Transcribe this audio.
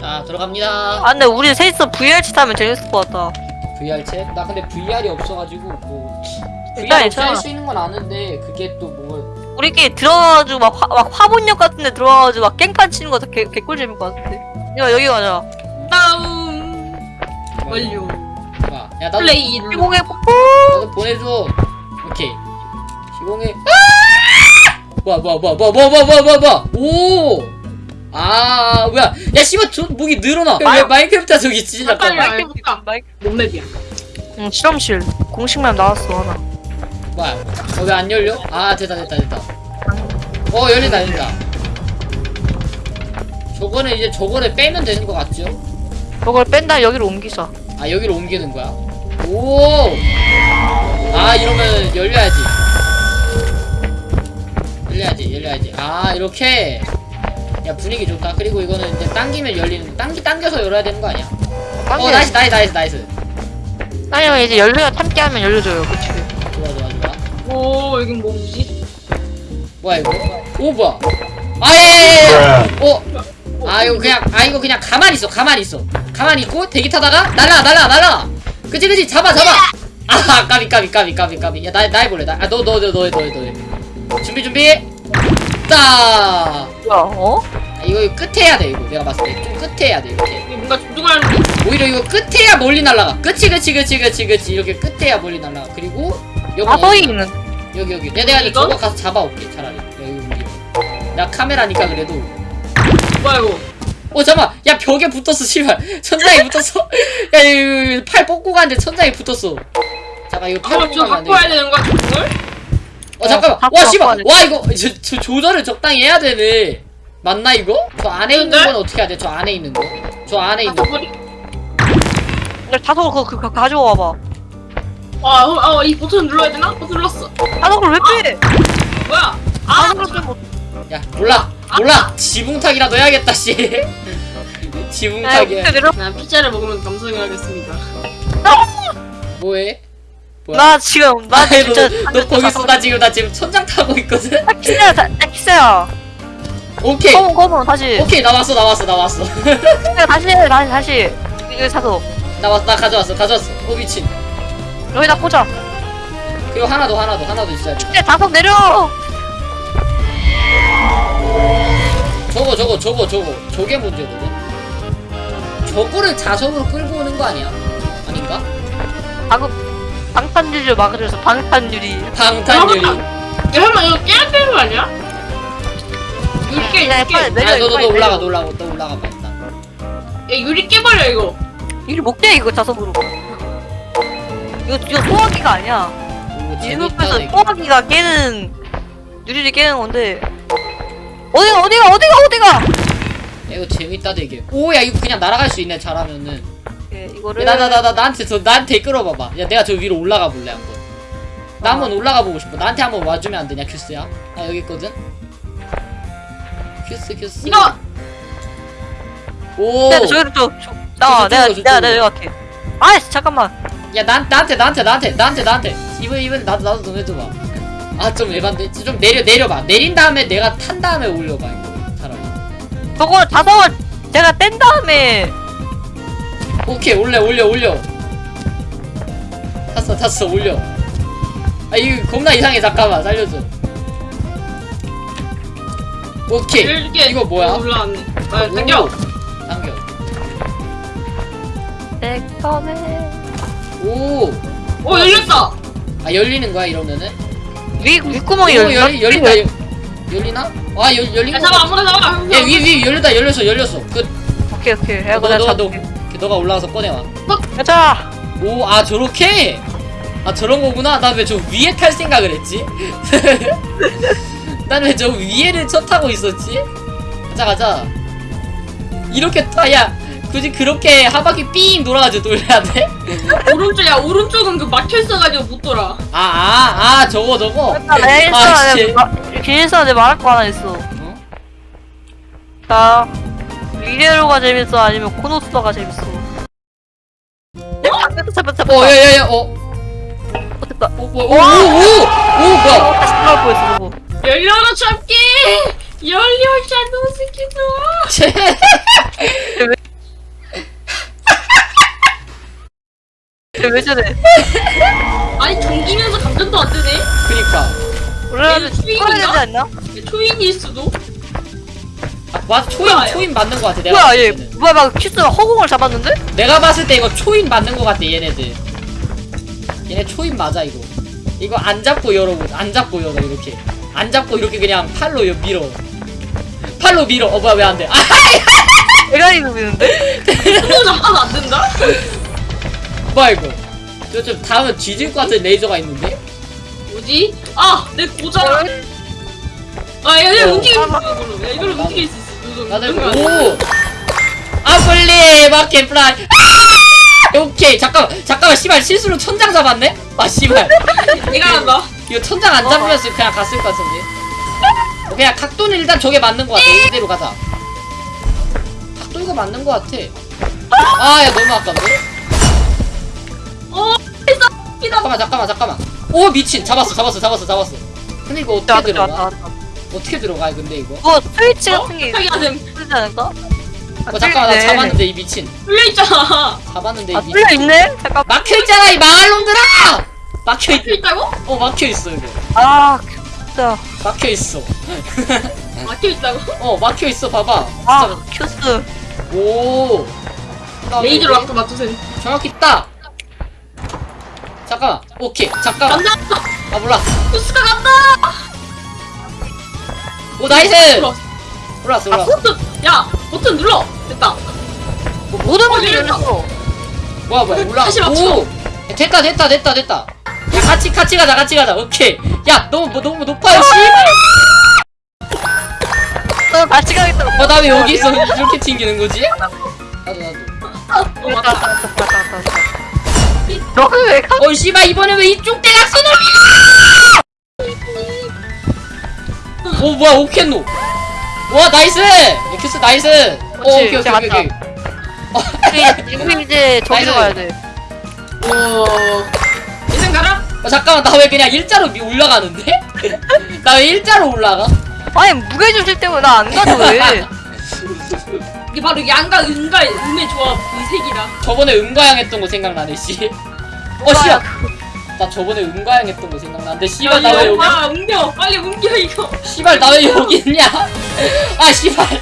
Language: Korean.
자 들어갑니다 아 근데 우리 셋이서 VR치 타면 재밌을 것 같다 VR 챗? 나 근데 VR이 없어가지고 뭐 일단 VR 괜찮아. 할수 있는 건 아는데 그게 또 뭐 우리끼리 들어가가지고 막, 화, 막 화분역 같은 데 들어가가지고 막 깽판 치는 거 개, 개꿀 재밌을 것 같은데 야 여기 가자 다운 완료. 야 나도 플레이. 시공의 뽀뽀 나도 보내줘 오케이 시공해 아! 뭐야 뭐야 뭐야 뭐야 뭐야 뭐야 뭐야 뭐야 오! 아 뭐야 야 씨발 저 목이 늘어나 왜 아유. 마인크래프트 저기 잠깐만 빨리 와. 해볼까? 마이크 몸맵이야. 응 실험실 공식만 나왔어 하나 뭐야 어, 왜안 열려? 아 됐다 됐다 됐다 어 열린다 열린다 저거는 이제 저거를 빼면 되는 것 같죠? 저걸 뺀다 여기로 옮기자 아 여기로 옮기는 거야? 오! 아 이러면 열려야지 열려야지 열려야지 아 이렇게 야 분위기 좋다. 그리고 이거는 이제 당기면 열리는 당기 당겨서 열어야 되는 거 아니야? 어 nice nice nice nice. 아니면 이제 열려라 참깨 하면 열려줘요. 그치? 좋아 좋아 좋아. 오 여긴 뭐지? 뭐야 이거? 오 뭐야? 아예 어? 아 이거 그냥 아 이거 그냥 가만히 있어 가만히 있어. 가만히 있고 대기 타다가 날라 날라 날라 그치 그치? 잡아 잡아. 아 까비 까비 까비 까비 까비. 야나 나 해볼래 나너너너너너너너. 준비 준비. 따 뭐야 어? 아, 이거 이거 끝에 해야 돼 이거 내가 봤을 때. 좀 끝에 해야 돼 이렇게. 이게 뭔가 조종하는 게 오히려 이거 끝에 해야 멀리 날라가. 그치 그치 그치 그치 그치. 이렇게 끝에 해야 멀리 날라가. 그리고 여기 아 어디- 있는. 여기 여기. 야, 내가 이제 이건? 저거 가서 잡아올게 차라리. 여기 여기 나 카메라니까 그래도. 뭐야 이거? 어 잠깐 야 벽에 붙었어 씨발. 천장에 붙었어. 야 이거, 이거 팔 뻗고 가는데 천장에 붙었어. 잠깐 이거 팔 이거 뻗고 갖고 와야 안돼 되는 거야 조종을? 어 잠깐만 와 씨발. 와 이거 저, 저 조절을 적당히 해야 되네 맞나 이거? 저 안에 있는 근데? 건 어떻게 해야 돼? 저 안에 있는 거 저 안에 있는 아, 거. 자석을 그거 그거 가져와 봐 아, 어, 어, 이 버튼 눌러야 되나? 어, 눌렀어. 자석을 왜 빼? 뭐야? 아, 자석을 빼면 야 몰라 몰라 지붕탁이라도 해야겠다 씨 야 지붕탁이야 난 피자를 먹으면 감성해야겠습니다. 뭐해? 뭐야? 나 지금 나 아이, 진짜 너, 너 거기 있어. 나 지금 나 지금 천장 타고 있거든? 나 키스야 다- 나 키스야 오케이. 검은 검은 다시. 오케이 나왔어 나왔어 나왔어. 키스야 다시 해 다시 다시. 이거 자석 나왔어 나 가져왔어 가져왔어. 오 미친. 여기다 꽂아. 그리고 하나 더 하나 더 하나 더 있어야 돼. 야 자석 내려! 저거 저거 저거 저거. 저게 문제거든? 저거를 자석으로 끌고 오는 거 아니야? 아닌가? 방금 방탄유리를 막아줘서 방탄유리. 방탄유리. 야, 설마 이거 깨야 되는 거 아니야? 유리 깨, 야, 유리 깨. 아 너너 빨리 너 올라가. 너 올라가 너 올라가 봐 일단. 야, 유리 깨버려, 이거. 유리 못깨 이거 자석으로. 이거 이거 소화기가 아니야. 오 재밌다 이거. 소화기가 깨는 유리를 깨는 건데. 어디가 어디가 어디가 어디가? 야, 이거 재밌다 되게. 오 야 이거 그냥 날아갈 수 있네 잘하면은 예, 이거를 나 나 나 나 나한테 저 나한테 끌어봐봐 야 내가 저 위로 올라가 볼래 한번 나 어. 한번 올라가 보고 싶어 나한테 한번 와주면 안 되냐 큐스야 나 여기 있거든 큐스 큐스 이거! 오야 저기로 저, 저 나와 저쪽으로, 내가. 내가 내가 갈게 아이씨 잠깐만 야, 난, 나한테, 나한테, 나한테, 나한테, 나한테. 이번, 이번, 나도, 나도 좀 해줘봐. 아, 좀 에반데? 좀 내려, 내려봐. 내린 다음에 내가 탄 다음에 올려봐, 이거. 차라리. 저거 자석을 제가 뗀 다음에 오케이, 올려, 올려, 올려. 탔어, 탔어, 올려. 아, 이거 겁나 이상해, 잠깐만. 살려줘. 오케이. 이거 뭐야? 올라왔네. 아, 오, 당겨. 당겨. 내꺼맨 오. 오, 열렸다. 아, 열리는 거야, 이러면은? 위 윗구멍이 오, 열려 열, 열린다. 열, 열리나? 아, 열, 열린 야, 거. 잡아. 아무나 잡아. 야, 위, 위, 열렸다, 열렸어, 열렸어. 끝. 오케이 오케이 야 너, 너, 너, 잡을게 너가 올라가서 꺼내와. 가자 오, 아, 저렇게? 아, 저런 거구나? 나왜저 위에 탈 생각을 했지? 난 왜 저 위에를 쳐 타고 있었지? 가자, 가자. 이렇게 타, 야, 굳이 그렇게 한 바퀴 삥 돌아가지고 돌려야 돼? 오른쪽, 야, 오른쪽은 그 막혀있어가지고 못 돌아. 아, 아, 아, 저거, 저거. 아, 씨. 내가 길에서 내 말할 거 하나 있어 어? 자 리레로가 재밌어 아니면 코노스터가 재밌어 잡았다 잡았다 어 야야야 어. 어땠다. 오오오오오 어, 뭐, 뭐야? 어, 다시 나올 뻔했어 저거. 열려라 잡기! 열려 샤노 스키도 쟤왜 저래? 아니 정기면서 감전도 안 되네? 그니까. 원래는 초인인가? 초인일 수도? 아, 와 초인 초인 맞는 거 같아 내가 뭐야 얘 뭐야 막 큐스가 허공을 잡았는데? 내가 봤을 때 이거 초인 맞는 거 같아 얘네들 얘네 초인 맞아 이거 이거 안 잡고 열어보자 안 잡고 열어 이렇게 안 잡고 이렇게 그냥 팔로 여- 밀어 팔로 밀어 어 뭐야 왜 안돼 아 대가리 누비는데? 손으로 잡아도 안 된다? 뭐야 이거 이거 좀 닿으면 뒤질 것 같은 레이저가 있는데 뭐지? 아, 내 고장. 아, 얘, 어. 움직일 수 있어, 이걸로. 야, 이걸로 나도. 움직일 수 있어. 돼. 오 아플리 마켓 플라이. 아! 오케이 잠깐만 잠깐만 씨발 실수로 천장 잡았네? 아 씨발. 내가 한다. 이거 천장 안 잡으면서 그냥 갔을 것 같은데. 어, 그냥 각도는 일단 저게 맞는 것 같아 이대로 가자. 각도 이거 맞는 것 같아. 아 야 너무 아깝네. 어. 잠깐만 잠깐만 잠깐만. 오 미친. 잡았어 잡았어 잡았어 잡았어. 근데 이거 어떻게 들어가? 어떻게 들어가 근데 이거? 뭐 스위치 어? 같은 게 있지 않을까? 어 잠깐만 나 잡았는데 이 미친 뚫려 있잖아. 잡았는데 이 아 미친 뚫려 있네? 잠깐 막혀있잖아 이 망할 놈들아 막혀있 막혀있다고? 어 막혀있어 이거 아 진짜 막혀있어 막혀 있다고? 어 막혀있어 봐봐 아 큐스 오 그다음에 레이저로 아까 맞추세요. 정확히 딱 잠깐만 오케이 잠깐만 간다! 아 몰라 부스가 간다! 오 nice 눌러. 올랐어 아! 야! 버튼 눌러! 됐다. 모든 어, 열렸다. 열렸어 뭐야 뭐야 올라 다시 맞춰. 오 야, 됐다 됐다 됐다 됐다 야 같이 같이 가자 같이 가자 오케이 야 너무 뭐, 너무 높아요 같이 가겠다 씨어나 왜 여기서 이렇게 튕기는 거지 나도 나도 어, 맞다. 너는 왜 가? 어이 씨발 이번에 왜 이쪽 대각선을 오 뭐야 오켄노 와 나이스 엑스 나이스 오 그렇지, 오케이 오케이 오케이 오케이 지금 이제 나이스. 가야 돼 오. 예상 가라? 어, 잠깐만 나 왜 그냥 일자로 미- 올라가는데? 나 왜 일자로 올라가? 아니 무게 주실 때문에 나 안 가도 왜 이게 바로 양과 은과 음의 조합 이 색이라. 저번에 은과양 했던 거 생각나네 씨. 어 씨발 나 저번에 은과양 했던 거 생각나는데 씨발 나 왜 여기 아, 옮겨! 빨리 옮겨, 이거! 씨발 나 왜 여기 있냐? 아 씨발